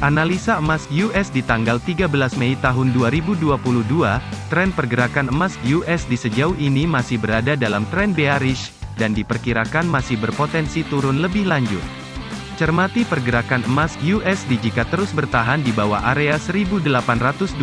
Analisa emas US di tanggal 13 Mei tahun 2022, tren pergerakan emas US di sejauh ini masih berada dalam tren bearish, dan diperkirakan masih berpotensi turun lebih lanjut. Cermati pergerakan emas USD jika terus bertahan di bawah area 1825.09,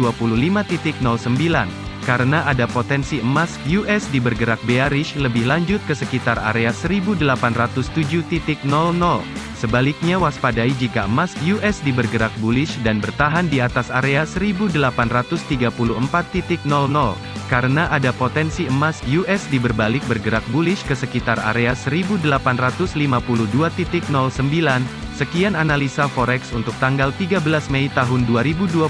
karena ada potensi emas USD bergerak bearish lebih lanjut ke sekitar area 1807.00. Sebaliknya waspadai jika emas USD bergerak bullish dan bertahan di atas area 1834.00, karena ada potensi emas USD berbalik bergerak bullish ke sekitar area 1852.09. Sekian analisa forex untuk tanggal 13 Mei tahun 2022.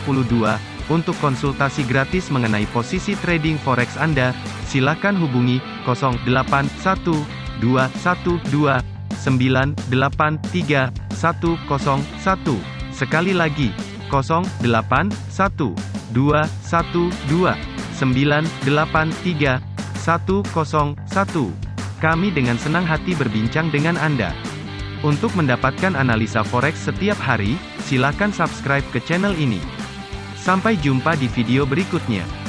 Untuk konsultasi gratis mengenai posisi trading forex Anda, silakan hubungi 081212 983 101. Sekali lagi, 081 212 983 101. Kami dengan senang hati berbincang dengan Anda. Untuk mendapatkan analisa forex setiap hari, silakan subscribe ke channel ini. Sampai jumpa di video berikutnya.